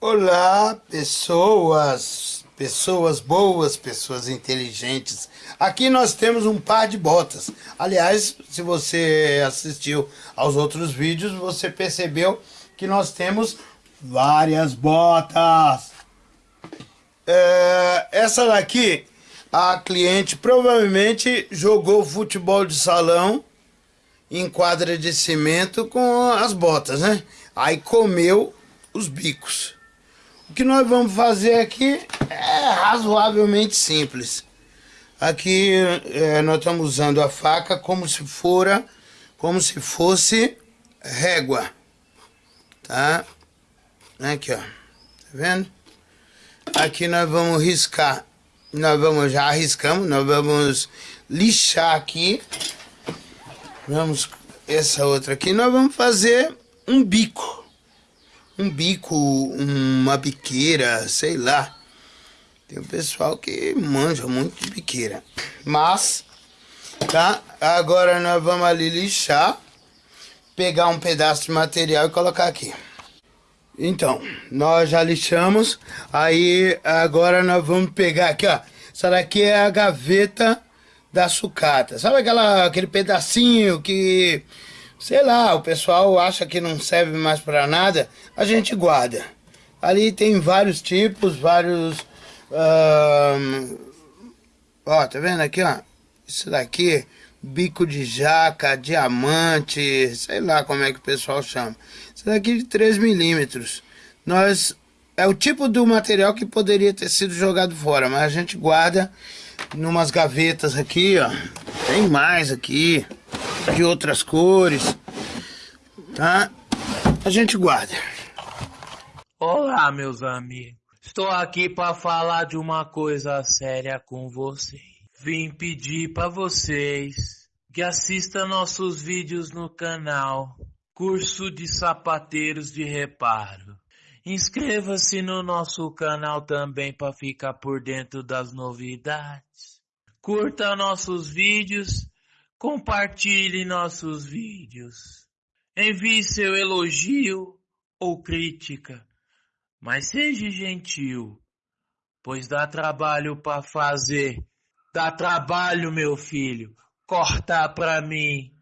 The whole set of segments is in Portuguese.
Olá, pessoas, pessoas boas, pessoas inteligentes. Aqui nós temos um par de botas. Aliás, se você assistiu aos outros vídeos, você percebeu que nós temos várias botas. É, essa daqui, a cliente provavelmente jogou futebol de salão em quadra de cimento com as botas, né? Aí comeu os bicos. O que nós vamos fazer aqui é razoavelmente simples. Aqui é, nós estamos usando a faca como se fora, como se fosse régua, tá? Aqui, ó, tá vendo? Aqui nós vamos riscar, nós vamos, já arriscamos, nós vamos lixar aqui. Vamos, essa outra aqui, nós vamos fazer um bico um bico, uma biqueira, sei lá. Tem um pessoal que manja muito de biqueira. Mas, tá? Agora nós vamos ali lixar, pegar um pedaço de material e colocar aqui. Então, nós já lixamos, aí agora nós vamos pegar aqui, ó. Essa daqui é a gaveta da sucata. Sabe aquela, aquele pedacinho que sei lá, o pessoal acha que não serve mais para nada, a gente guarda. Ali tem vários tipos, vários... Ó, tá vendo aqui, ó? Isso daqui, bico de jaca, diamante, sei lá como é que o pessoal chama. Isso daqui de 3 milímetros. Nós... É o tipo do material que poderia ter sido jogado fora, mas a gente guarda numas gavetas aqui, ó. Tem mais aqui de outras cores, tá? A gente guarda. Olá, meus amigos. Estou aqui para falar de uma coisa séria com vocês. Vim pedir para vocês que assistam nossos vídeos no canal Curso de Sapateiros de Reparo. Inscreva-se no nosso canal também para ficar por dentro das novidades. Curta nossos vídeos Compartilhe nossos vídeos. Envie seu elogio ou crítica, mas seja gentil, pois dá trabalho para fazer. Dá trabalho, meu filho, cortar para mim.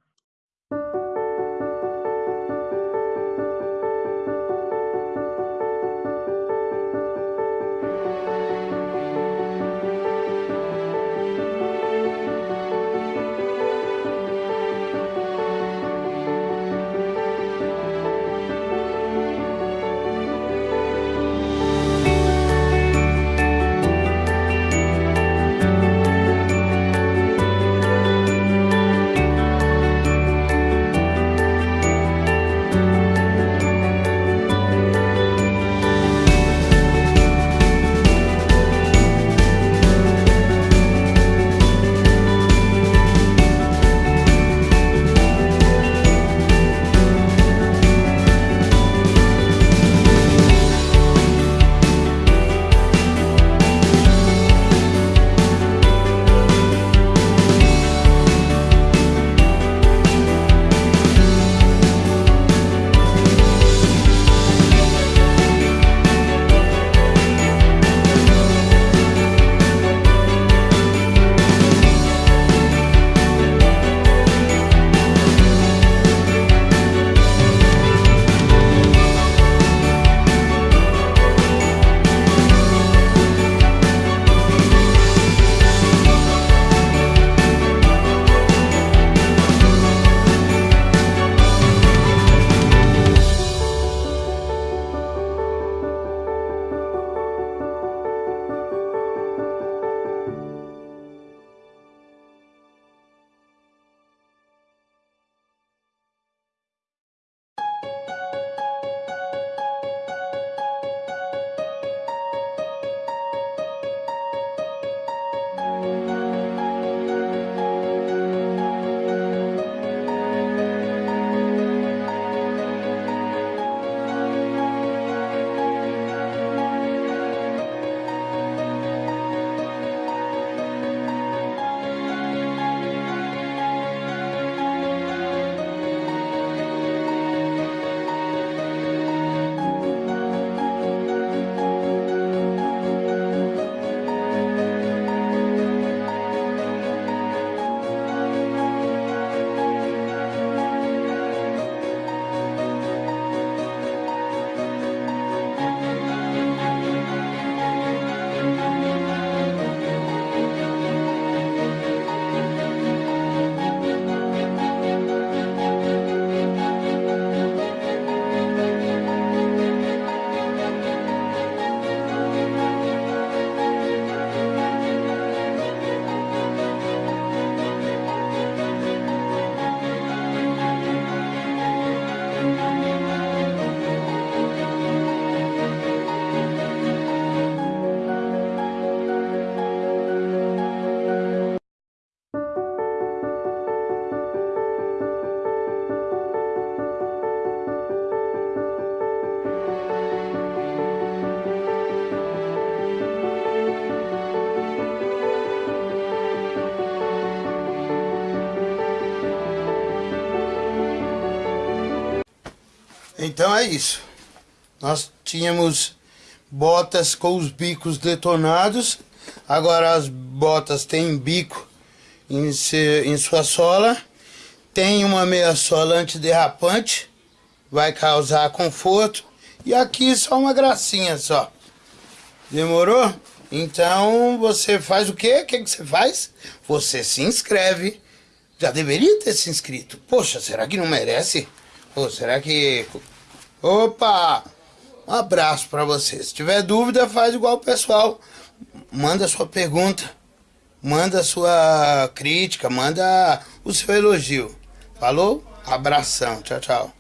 Então é isso. Nós tínhamos botas com os bicos detonados. Agora as botas têm bico em, se, em sua sola. Tem uma meia sola antiderrapante. Vai causar conforto. E aqui só uma gracinha só. Demorou? Então você faz o quê? O que, que você faz? Você se inscreve. Já deveria ter se inscrito. Poxa, será que não merece? Pô, será que. Opa! Um abraço para você. Se tiver dúvida, faz igual o pessoal. Manda sua pergunta, manda sua crítica, manda o seu elogio. Falou? Abração. Tchau, tchau.